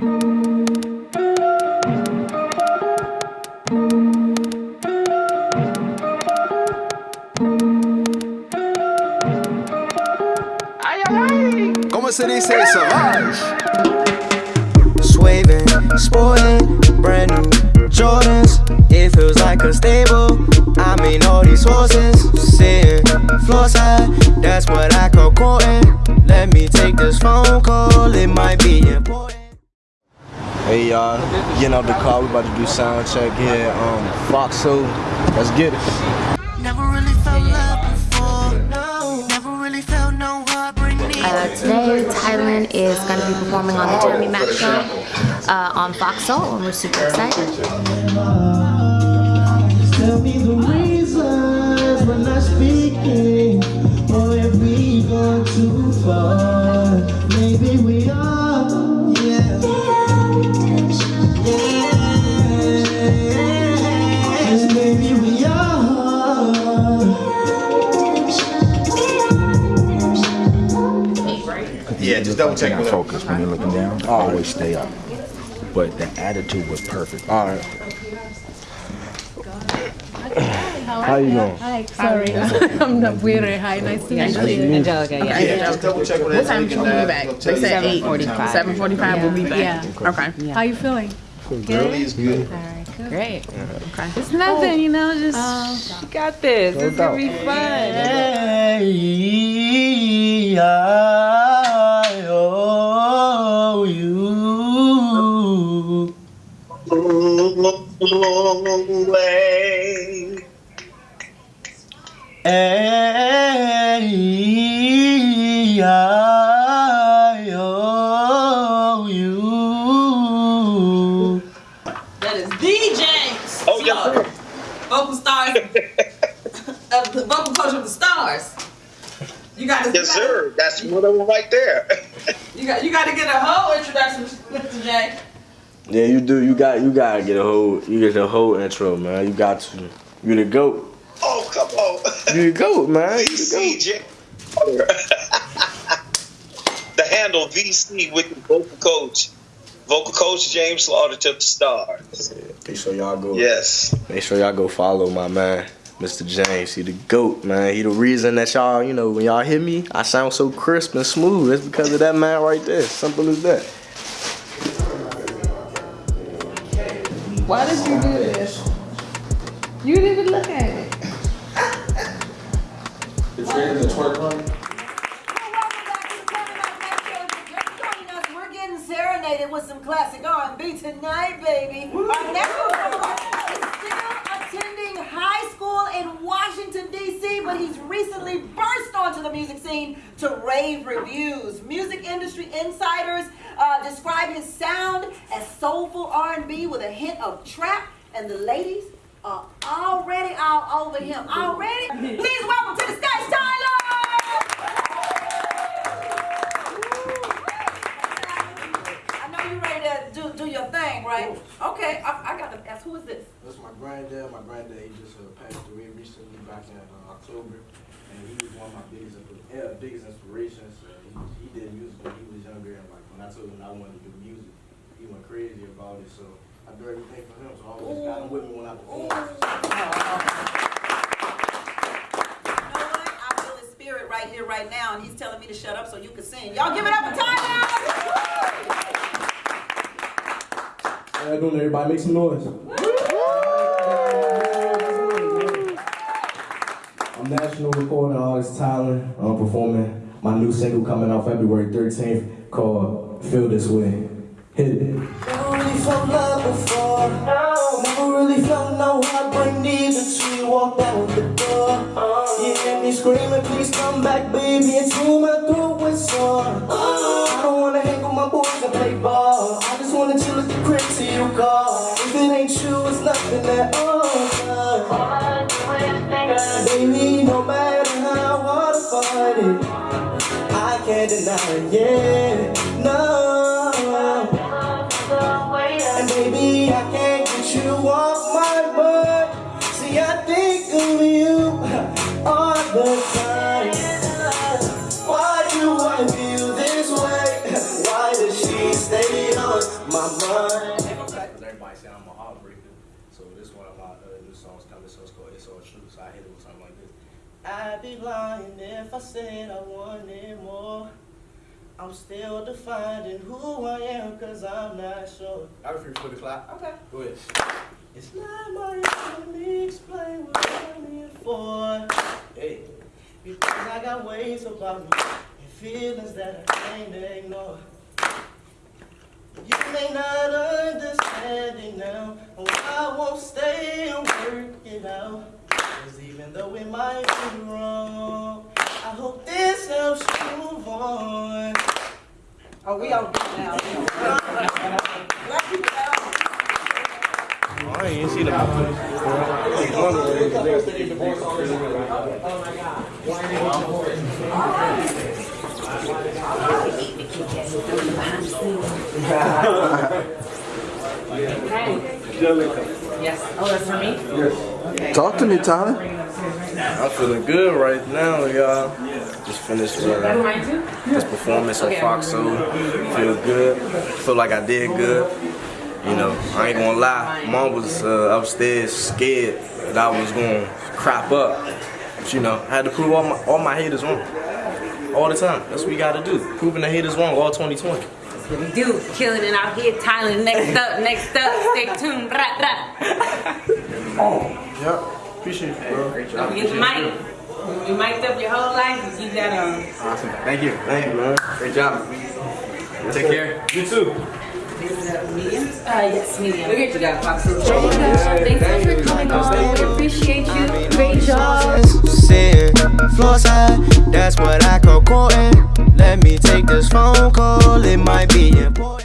¿Cómo se dice Savage? Swerving, sporting, brand new Jordans. It feels like a stable. I mean, all these horses sitting floor side. That's what I call courting. Getting out the car, we about to do sound check here. Um, Foxo, let's get it. Never really felt love before. No, never really felt no. Uh, today, Tyler is going to be performing on the Jeremy Mack Show uh, on Fox Soul, and we're super excited. Yeah, just double check with her. focus when you're looking down. Always stay up. But the attitude was perfect. All right. How you doing? Hi, sorry. I'm not weird. Hi, nice to meet you. Angelica, yeah. Yeah, just double check with her. What time so should we we be uh, back? we'll They tell you. said eight. 7:45. Seven forty-five. We'll be back. Yeah. Okay. How you feeling? Girlie is good. All right, good. Great. It's nothing, you know, just you got this. It's gonna be fun. Hey, I Away. Hey, I owe you. That is DJ. Oh, sir. Vocal stars of uh, the vocal coach of the stars. You got to. Yes, sir. That's one of them right there. You got. You got to get a whole introduction, Mr. J. Yeah, you do. You got. You gotta get a whole. You get the whole intro, man. You got to. You the goat. oh, come on. You the goat, man. You the goat. The handle VC with the vocal coach. Vocal coach James Slaughter to the stars. Make sure y'all go. Yes. Make sure y'all go follow my man, Mr. James. He the goat, man. He the reason that y'all, you know, when y'all hear me, I sound so crisp and smooth. It's because of that man right there. Simple as that. Why did you do this? You didn't even look at it. Just joining us. We're getting serenaded with some classic R&B tonight, baby. Our next performer is still attending high school in Washington, D.C., but he's recently burst onto the music scene to rave reviews. Music industry insiders uh, describe his sound as soulful R&B with a hint of trap, and the ladies are already all over him. Already? Please welcome to the stage, Tyler! Thing, right? Okay, I, I got to ask, who is this? That's my granddad. My granddad, he just uh, passed away recently back in uh, October. And he was one of my biggest, uh, biggest inspirations. Uh, he, he did music when he was younger. And like when I told him I wanted to do music, he went crazy about it. So I do everything for him. So I always got him with me when I perform. You know what? I feel his spirit right here, right now, and he's telling me to shut up so you can sing. Y'all give it up Tyler! How you doing, everybody? Make some noise. I'm national recording artist Tyler. I'm performing my new single coming out February 13th called Feel This Way. Hit it. Never really felt love before. Never really felt no heartbreak neither till you walked out the door. You hear me screaming, please come back, baby, until my throat was sore. I don't wanna hang with my boys till. If it ain't you, it's nothing at all. Baby, no matter how hard I fight it, I can't deny it, yeah, no. And baby, I can't get you off my butt. See, I think of you all the time. So this one of my uh, new songs coming, so it's called It's All True. So I hit it with something like this. I'd be lying if I said I wanted more. I'm still defining who I am cause I'm not sure. I refuse for the clap. Okay. Go ahead. It's not my let me explain what I'm here for. Hey, because I got ways about me and feelings that I can't ignore. You may not I won't stay and work it out. Cause even though it might be wrong, I hope this helps you move on. Oh, we all good now. Oh, I ain't see the Yes. Oh, that's for me? Yes. Talk to me, Tyler. I'm feeling good right now, y'all. Just finished uh, this performance on Fox Soul. Feel good. Feel like I did good. You know, I ain't gonna lie. Mom was uh, upstairs scared that I was gonna crop up. But you know, I had to prove all my all my haters wrong. All the time. That's what we gotta do. Proving the haters wrong all 2020. We do. Killing it out here. Tyler. Next up. Next up. Stay tuned. Rah, rah. Yep. Appreciate you, bro. Great Don't forget the mic. You mic'd up your whole life. You keep that on. Awesome. Thank you. Thank you, man. Great job. Take care. You too. Medium? Uh, yes, medium. Look at you guys, Fox. Thanks so much for coming on. We appreciate you. Great job. Floor side, that's what I call courting. Let me take this phone call, it might be important.